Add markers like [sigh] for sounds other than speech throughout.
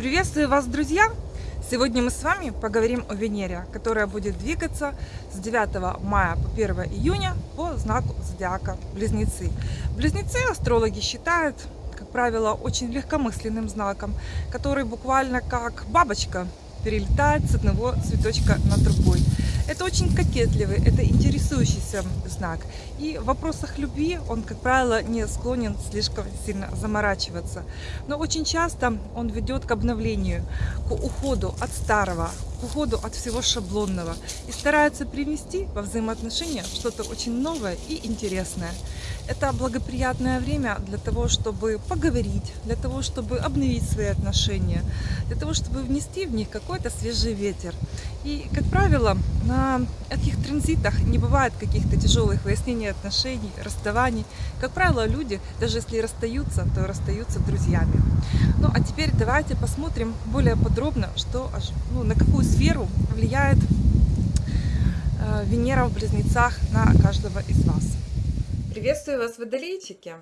Приветствую вас, друзья! Сегодня мы с вами поговорим о Венере, которая будет двигаться с 9 мая по 1 июня по знаку зодиака Близнецы. Близнецы астрологи считают, как правило, очень легкомысленным знаком, который буквально как бабочка перелетает с одного цветочка на другой. Это очень кокетливый, это интересующийся знак. И в вопросах любви он, как правило, не склонен слишком сильно заморачиваться. Но очень часто он ведет к обновлению, к уходу от старого, к уходу от всего шаблонного и старается привнести во взаимоотношения что-то очень новое и интересное. Это благоприятное время для того, чтобы поговорить, для того, чтобы обновить свои отношения, для того, чтобы внести в них какой-то свежий ветер. И, как правило, на этих транзитах не бывает каких-то тяжелых выяснений отношений, расставаний. Как правило, люди, даже если расстаются, то расстаются друзьями. Ну, а теперь давайте посмотрим более подробно, что, ну, на какую сферу влияет э, Венера в Близнецах на каждого из вас. Приветствую вас, водолейчики!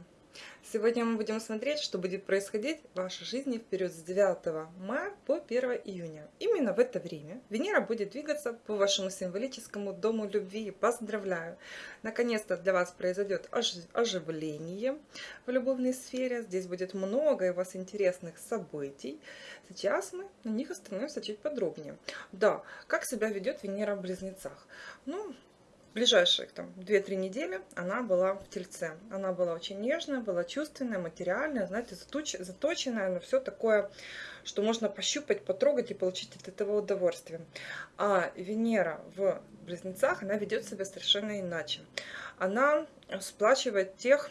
Сегодня мы будем смотреть, что будет происходить в вашей жизни в период с 9 мая по 1 июня. Именно в это время Венера будет двигаться по вашему символическому дому любви. Поздравляю! Наконец-то для вас произойдет оживление в любовной сфере. Здесь будет много у вас интересных событий. Сейчас мы на них остановимся чуть подробнее. Да, как себя ведет Венера в Близнецах? Ну, ближайшие там 2-3 недели она была в тельце. Она была очень нежная, была чувственная, материальная, знаете, заточенная на все такое, что можно пощупать, потрогать и получить от этого удовольствие. А Венера в близнецах, она ведет себя совершенно иначе. Она сплачивает тех,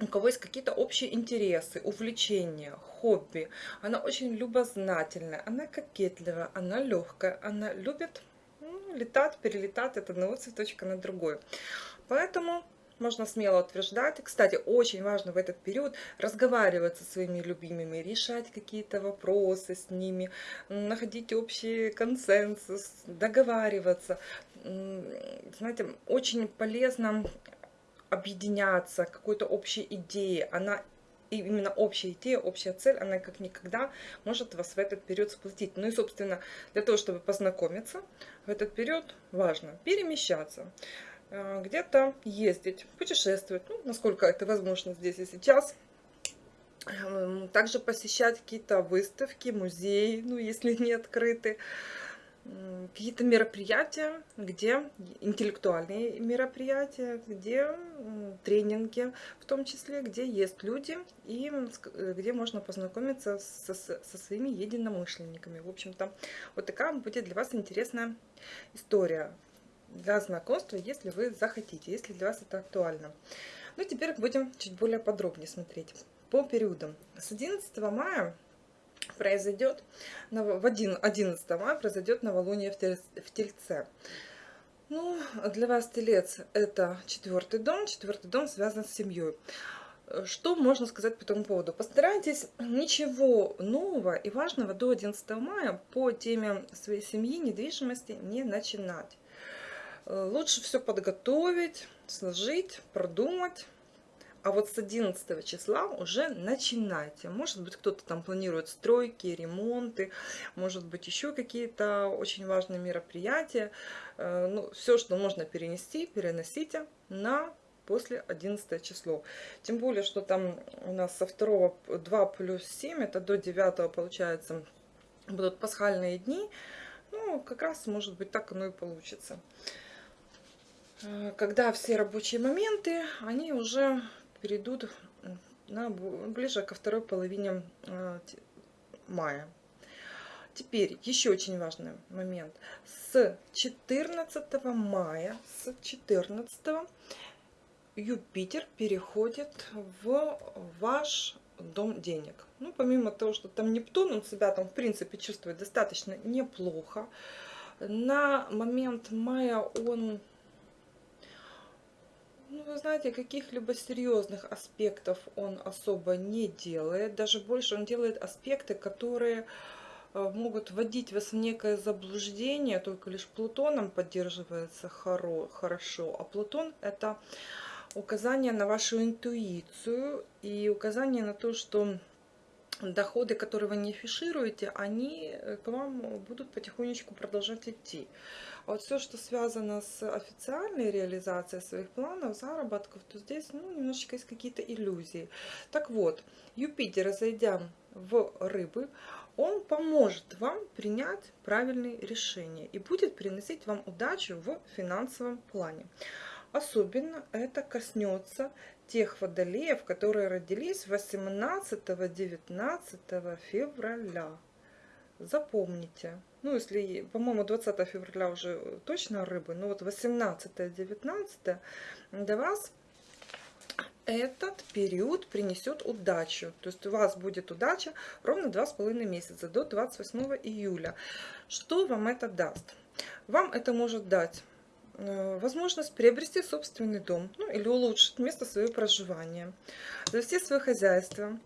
у кого есть какие-то общие интересы, увлечения, хобби. Она очень любознательная, она кокетливая, она легкая, она любит летать, перелетать от одного цветочка на другой. Поэтому можно смело утверждать. Кстати, очень важно в этот период разговаривать со своими любимыми, решать какие-то вопросы с ними, находить общий консенсус, договариваться. Знаете, очень полезно объединяться какой-то общей идеей. Она и именно общая идея, общая цель, она как никогда может вас в этот период сплотить. Ну и, собственно, для того, чтобы познакомиться, в этот период важно перемещаться, э, где-то ездить, путешествовать, ну, насколько это возможно здесь и сейчас. Эм, также посещать какие-то выставки, музеи, ну, если [laughs] не открыты какие-то мероприятия, где интеллектуальные мероприятия, где тренинги, в том числе, где есть люди и э, где можно познакомиться со, со своими единомышленниками. В общем-то, вот такая будет для вас интересная история для знакомства, если вы захотите, если для вас это актуально. Ну, теперь будем чуть более подробнее смотреть по периодам. С 11 мая произойдет, в 11 мая произойдет новолуние в Тельце. Ну, для вас Телец это четвертый дом, четвертый дом связан с семьей. Что можно сказать по этому поводу? Постарайтесь ничего нового и важного до 11 мая по теме своей семьи, недвижимости не начинать. Лучше все подготовить, сложить, продумать, а вот с 11 числа уже начинайте. Может быть, кто-то там планирует стройки, ремонты, может быть, еще какие-то очень важные мероприятия. Э, ну, все, что можно перенести, переносите на после 11 число. Тем более, что там у нас со 2, 2 плюс 7, это до 9 получается, будут пасхальные дни. Ну, как раз, может быть, так оно и получится. Э, когда все рабочие моменты, они уже перейдут на, ближе ко второй половине э, мая. Теперь еще очень важный момент. С 14 мая, с 14 Юпитер переходит в ваш дом денег. Ну, помимо того, что там Нептун, он себя там, в принципе, чувствует достаточно неплохо. На момент мая он вы знаете, каких-либо серьезных аспектов он особо не делает. Даже больше он делает аспекты, которые э, могут вводить вас в некое заблуждение. Только лишь Плутоном поддерживается хоро, хорошо. А Плутон это указание на вашу интуицию и указание на то, что доходы, которые вы не афишируете, они э, к вам будут потихонечку продолжать идти. Вот все, что связано с официальной реализацией своих планов, заработков, то здесь ну, немножечко есть какие-то иллюзии. Так вот, Юпитер, зайдя в рыбы, он поможет вам принять правильные решения и будет приносить вам удачу в финансовом плане. Особенно это коснется тех водолеев, которые родились 18-19 февраля. Запомните. Ну, если, по-моему, 20 февраля уже точно рыбы, но вот 18-19 для вас этот период принесет удачу. То есть у вас будет удача ровно 2,5 месяца, до 28 июля. Что вам это даст? Вам это может дать Э, возможность приобрести собственный дом ну, или улучшить место своего проживания, завести свое хозяйство,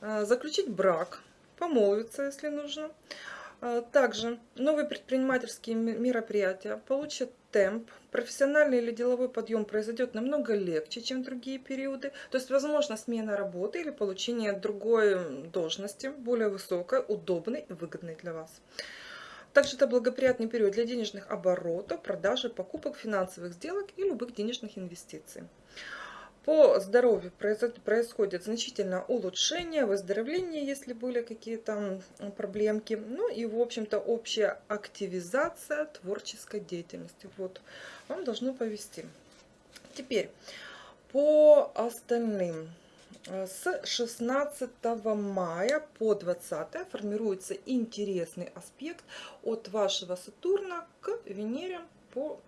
э, заключить брак, помолвиться, если нужно. Э, также новые предпринимательские мероприятия получат темп, профессиональный или деловой подъем произойдет намного легче, чем другие периоды. То есть, возможно, смена работы или получение другой должности, более высокой, удобной и выгодной для вас. Также это благоприятный период для денежных оборотов, продажи, покупок, финансовых сделок и любых денежных инвестиций. По здоровью происходит значительное улучшение, выздоровление, если были какие-то проблемки. Ну и, в общем-то, общая активизация творческой деятельности. Вот, вам должно повести. Теперь, по остальным с 16 мая по 20 формируется интересный аспект от вашего Сатурна к Венере, по,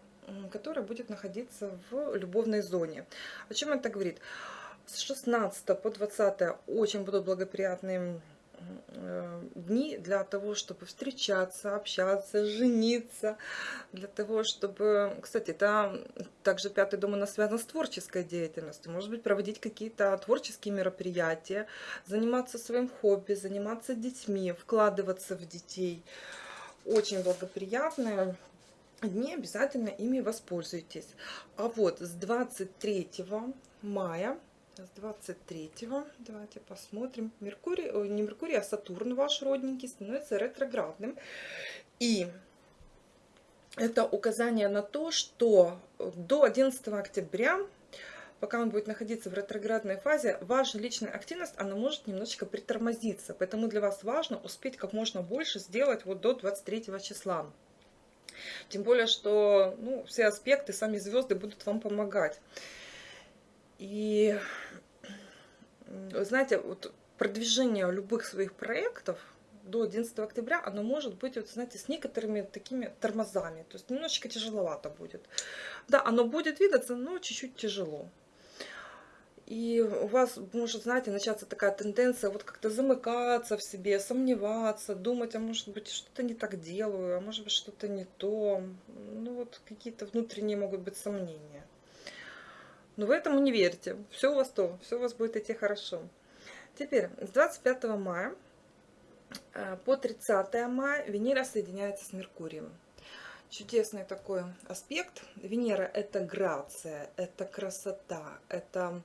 которая будет находиться в любовной зоне. О чем это говорит? С 16 по 20 очень будут благоприятные Э, дни для того, чтобы встречаться, общаться, жениться, для того, чтобы... Кстати, это также пятый дом у нас связан с творческой деятельностью. Может быть, проводить какие-то творческие мероприятия, заниматься своим хобби, заниматься детьми, вкладываться в детей. Очень благоприятные дни, обязательно ими воспользуйтесь. А вот с 23 мая с 23 давайте посмотрим. Меркурий, не Меркурий, а Сатурн, ваш родненький, становится ретроградным. И это указание на то, что до 11 октября, пока он будет находиться в ретроградной фазе, ваша личная активность, она может немножечко притормозиться. Поэтому для вас важно успеть как можно больше сделать вот до 23 числа. Тем более, что ну, все аспекты, сами звезды будут вам помогать. И, знаете, вот продвижение любых своих проектов до 11 октября, оно может быть, вот, знаете, с некоторыми такими тормозами. То есть немножечко тяжеловато будет. Да, оно будет двигаться, но чуть-чуть тяжело. И у вас может, знаете, начаться такая тенденция вот как-то замыкаться в себе, сомневаться, думать, а может быть что-то не так делаю, а может быть что-то не то. Ну вот какие-то внутренние могут быть сомнения. Но вы этому не верьте. Все у вас то, все у вас будет идти хорошо. Теперь, с 25 мая э, по 30 мая Венера соединяется с Меркурием. Чудесный такой аспект. Венера – это грация, это красота, это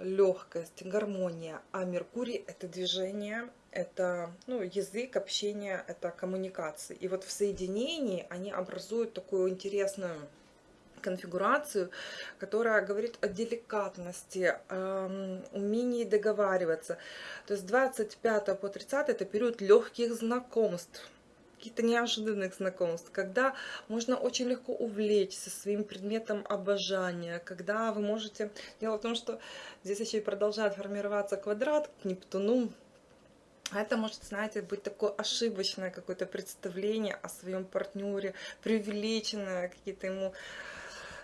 легкость, гармония. А Меркурий – это движение, это ну, язык, общение, это коммуникации. И вот в соединении они образуют такую интересную конфигурацию, которая говорит о деликатности, э, умении договариваться. То есть 25 по 30 это период легких знакомств каких-то неожиданных знакомств, когда можно очень легко увлечься своим предметом обожания, когда вы можете... Дело в том, что здесь еще и продолжает формироваться квадрат к Нептуну, это может, знаете, быть такое ошибочное какое-то представление о своем партнере, преувеличенное, какие-то ему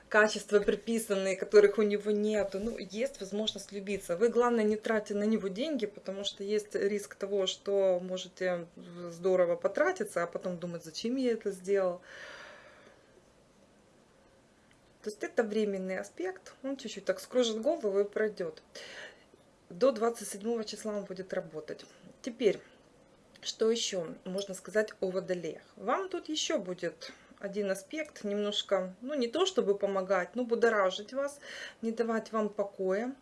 качества приписанные, которых у него нет. Ну, есть возможность любиться. Вы, главное, не тратьте на него деньги, потому что есть риск того, что можете здорово потратиться, а потом думать, зачем я это сделал. То есть это временный аспект, он чуть-чуть так скружит голову и пройдет. До 27 числа он будет работать. Теперь, что еще можно сказать о водолеях? Вам тут еще будет один аспект немножко, ну не то чтобы помогать, но будоражить вас, не давать вам покоя.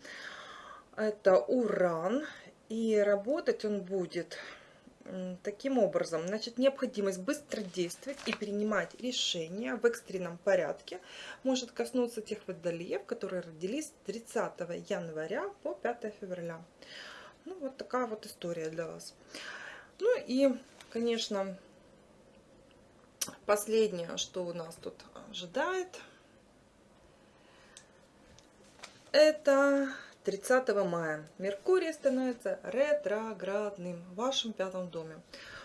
Это Уран И работать он будет таким образом. Значит, необходимость быстро действовать и принимать решения в экстренном порядке может коснуться тех водолеев, которые родились 30 января по 5 февраля. Ну, вот такая вот история для вас. Ну и, конечно, последнее, что у нас тут ожидает, это 30 мая. Меркурий становится ретроградным в вашем пятом доме.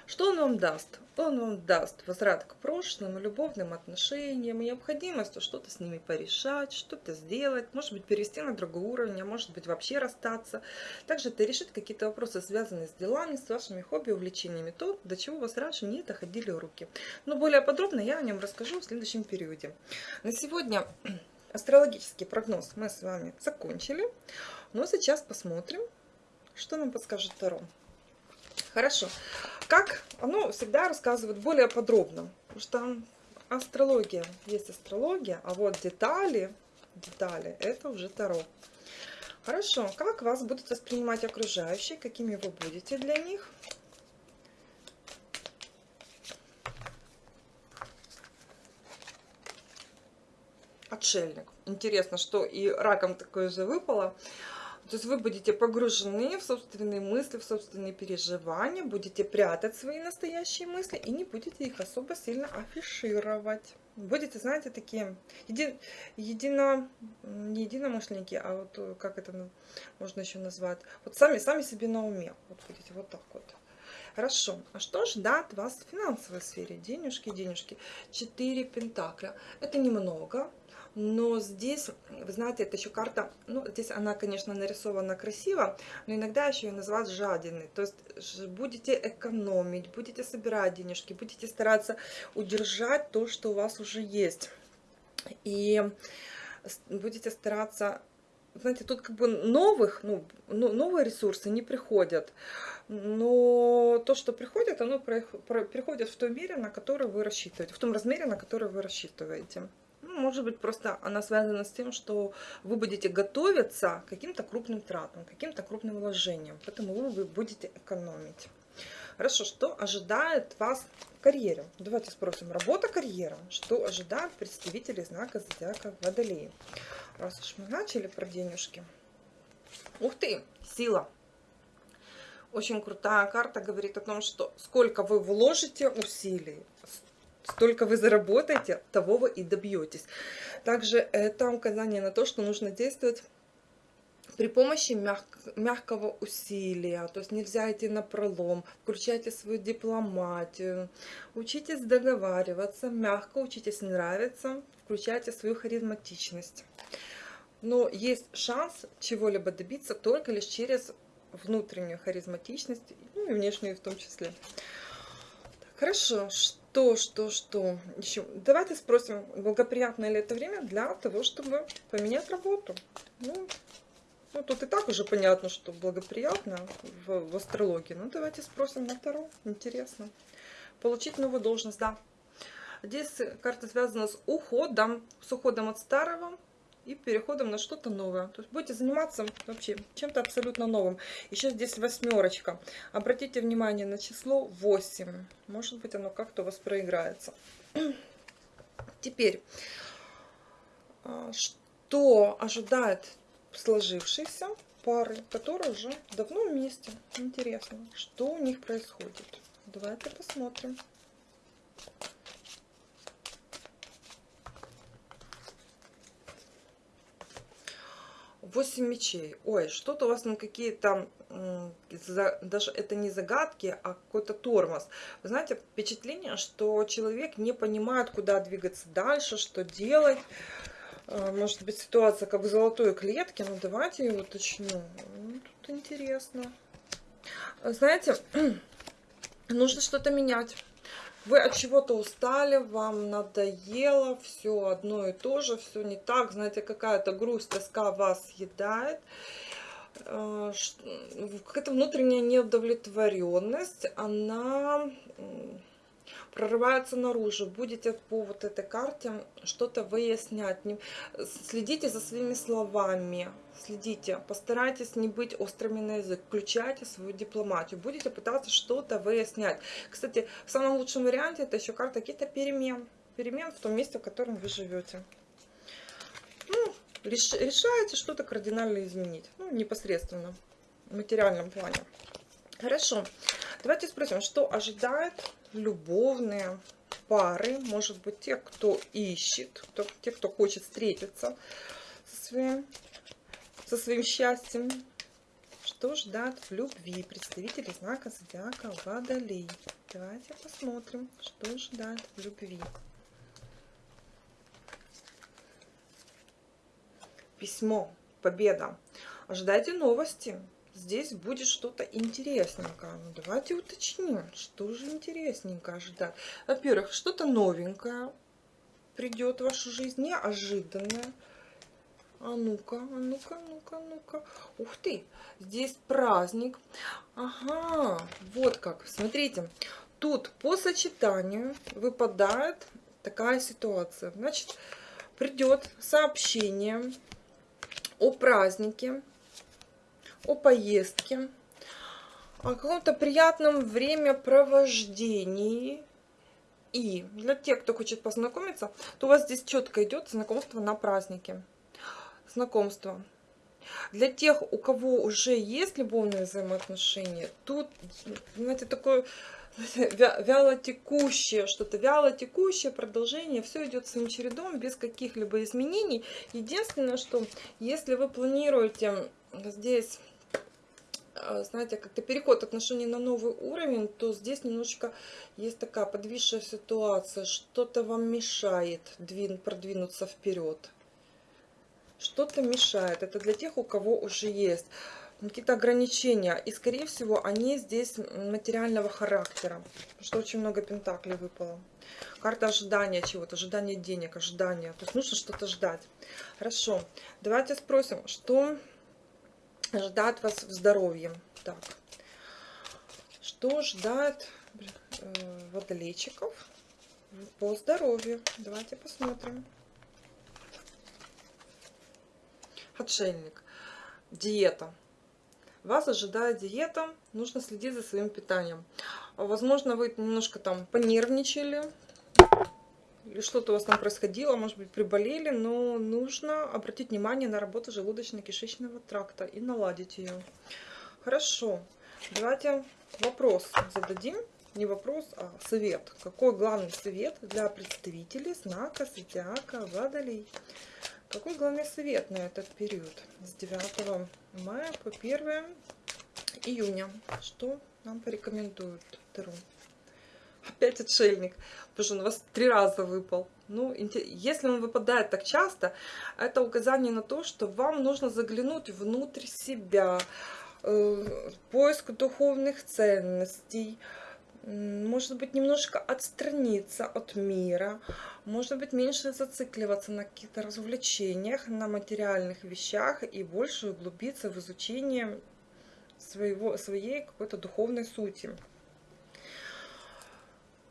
Что он вам даст? Он вам даст возврат к прошлым, любовным отношениям, необходимостью что-то с ними порешать, что-то сделать, может быть, перевести на другой уровень, а может быть, вообще расстаться. Также это решить какие-то вопросы, связанные с делами, с вашими хобби, увлечениями, то, до чего вас раньше не доходили руки. Но более подробно я о нем расскажу в следующем периоде. На сегодня [clears throat] астрологический прогноз мы с вами закончили. Но сейчас посмотрим, что нам подскажет Таро. Хорошо. Как оно всегда рассказывает более подробно. Потому что астрология есть астрология, а вот детали, детали это уже Таро. Хорошо. Как вас будут воспринимать окружающие, какими вы будете для них? Отшельник. Интересно, что и раком такое же выпало. То есть вы будете погружены в собственные мысли, в собственные переживания, будете прятать свои настоящие мысли и не будете их особо сильно афишировать. Будете, знаете, такие еди, едино, не единомышленники, а вот э, как это можно еще назвать, вот сами, сами себе на уме. Вот будете вот так вот. Хорошо. А что ждать вас в финансовой сфере? Денежки, денежки. Четыре пентакля. Это немного. Но здесь, вы знаете, это еще карта, ну, здесь она, конечно, нарисована красиво, но иногда еще ее называют жадиной. То есть будете экономить, будете собирать денежки, будете стараться удержать то, что у вас уже есть. И будете стараться знаете, тут как бы новых, ну, новые ресурсы не приходят, но то, что приходит, оно приходит в той мере, на которую вы рассчитываете, в том размере, на который вы рассчитываете может быть, просто она связана с тем, что вы будете готовиться к каким-то крупным тратам, каким-то крупным вложениям, поэтому вы будете экономить. Хорошо, что ожидает вас в карьере? Давайте спросим, работа, карьера. Что ожидает представителей знака зодиака Водолея? Раз уж мы начали про денежки. Ух ты, сила. Очень крутая карта говорит о том, что сколько вы вложите усилий, столько вы заработаете, того вы и добьетесь. Также это указание на то, что нужно действовать при помощи мяг, мягкого усилия, то есть нельзя идти на пролом, включайте свою дипломатию, учитесь договариваться, мягко учитесь нравиться, включайте свою харизматичность. Но есть шанс чего-либо добиться только лишь через внутреннюю харизматичность, ну и внешнюю в том числе. Хорошо, что, что, что еще? Давайте спросим, благоприятное ли это время для того, чтобы поменять работу. Ну, ну тут и так уже понятно, что благоприятно в, в астрологии. Ну, давайте спросим на втором. Интересно. Получить новую должность, да. Здесь карта связана с уходом, с уходом от старого и переходом на что-то новое. То есть будете заниматься вообще чем-то абсолютно новым. Еще здесь восьмерочка. Обратите внимание на число 8. Может быть оно как-то у вас проиграется. [clears throat] Теперь, а, что ожидает сложившейся пары, которые уже давно вместе. Интересно, что у них происходит. Давайте посмотрим. 8 мечей. Ой, что-то у вас на какие-то, даже это не загадки, а какой-то тормоз. Вы знаете, впечатление, что человек не понимает, куда двигаться дальше, что делать. А, может быть, ситуация как в золотой клетке, но давайте я уточню. Ну, тут интересно. Знаете, [clears throat] нужно что-то менять. Вы от чего-то устали, вам надоело, все одно и то же, все не так, знаете, какая-то грусть, тоска вас съедает, э, какая-то внутренняя неудовлетворенность, она прорывается наружу, будете по вот этой карте что-то выяснять. Следите за своими словами, следите, постарайтесь не быть острыми на язык, включайте свою дипломатию, будете пытаться что-то выяснять. Кстати, в самом лучшем варианте это еще карта каких-то перемен, перемен в том месте, в котором вы живете. Ну, реш- решаете что-то кардинально изменить, ну, непосредственно в материальном плане. Хорошо. Давайте спросим, что ожидает любовные пары, может быть, те, кто ищет, кто, те, кто хочет встретиться со своим, со своим счастьем. Что ждать в любви представители знака зодиака Водолей? Давайте посмотрим, что ждать в любви. Письмо, победа. Ожидайте новости. Здесь будет что-то интересненькое. Ну, давайте уточним, что же интересненькое ожидать. Во-первых, что-то новенькое придет в вашу жизнь, неожиданное. А ну-ка, а ну-ка, ну-ка, ну-ка. Ух ты, здесь праздник. Ага, вот как. Смотрите, тут по сочетанию выпадает такая ситуация. Значит, придет сообщение о празднике, о поездке, о каком-то приятном времяпровождении. И для тех, кто хочет познакомиться, то у вас здесь четко идет знакомство на празднике. Знакомство. Для тех, у кого уже есть любовные взаимоотношения, тут, знаете, такое вяло текущее, что-то вяло текущее продолжение, все идет своим чередом, без каких-либо изменений. Единственное, что если вы планируете здесь а, знаете, как-то переход отношений на новый уровень, то здесь немножечко есть такая подвисшая ситуация, что-то вам мешает двин, продвинуться вперед. Что-то мешает. Это для тех, у кого уже есть какие-то ограничения. И, скорее всего, они здесь материального характера. Потому что очень много пентаклей выпало. Карта ожидания чего-то, ожидания денег, ожидания. То есть нужно что-то ждать. Хорошо. Давайте спросим, что ждать вас в здоровье. Так. Что ждать э, водолейчиков по здоровью? Давайте посмотрим. Отшельник. Диета. Вас ожидает диета, нужно следить за своим питанием. Возможно, вы немножко там понервничали, что-то у вас там происходило, может быть, приболели, но нужно обратить внимание на работу желудочно-кишечного тракта и наладить ее. Хорошо, давайте вопрос зададим. Не вопрос, а совет. Какой главный совет для представителей знака зодиака Водолей? Какой главный совет на этот период с 9 мая по 1 июня? Что нам порекомендуют Таро? Опять отшельник, потому что он у вас три раза выпал. Ну, если он выпадает так часто, это указание на то, что вам нужно заглянуть внутрь себя, э, поиск духовных ценностей, может быть, немножко отстраниться от мира, может быть, меньше зацикливаться на каких-то развлечениях, на материальных вещах и больше углубиться в изучение своего, своей какой-то духовной сути.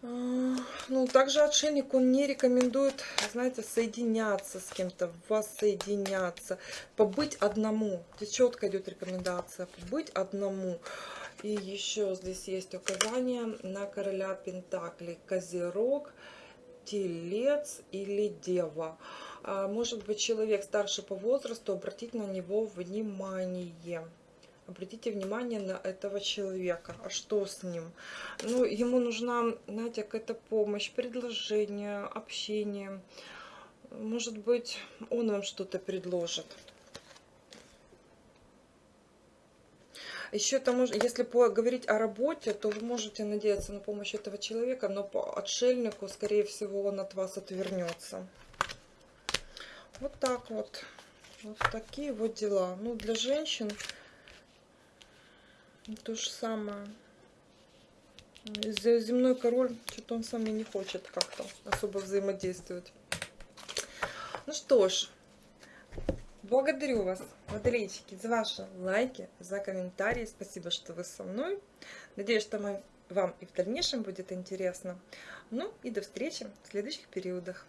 Ну, также отшельник, он не рекомендует, знаете, соединяться с кем-то, воссоединяться, побыть одному. Здесь четко идет рекомендация, побыть одному. И еще здесь есть указание на короля Пентаклей, Козерог, Телец или Дева. А, может быть, человек старше по возрасту, обратить на него внимание обратите внимание на этого человека. А что с ним? Ну, ему нужна, знаете, какая-то помощь, предложение, общение. Может быть, он вам что-то предложит. Еще может, если говорить о работе, то вы можете надеяться на помощь этого человека, но по отшельнику, скорее всего, он от вас отвернется. Вот так вот. Вот такие вот дела. Ну, для женщин то же самое. Земной король, что-то он сам и не хочет как-то особо взаимодействовать. Ну что ж, благодарю вас, водолейчики, за ваши лайки, за комментарии. Спасибо, что вы со мной. Надеюсь, что мои вам и в дальнейшем будет интересно. Ну и до встречи в следующих периодах.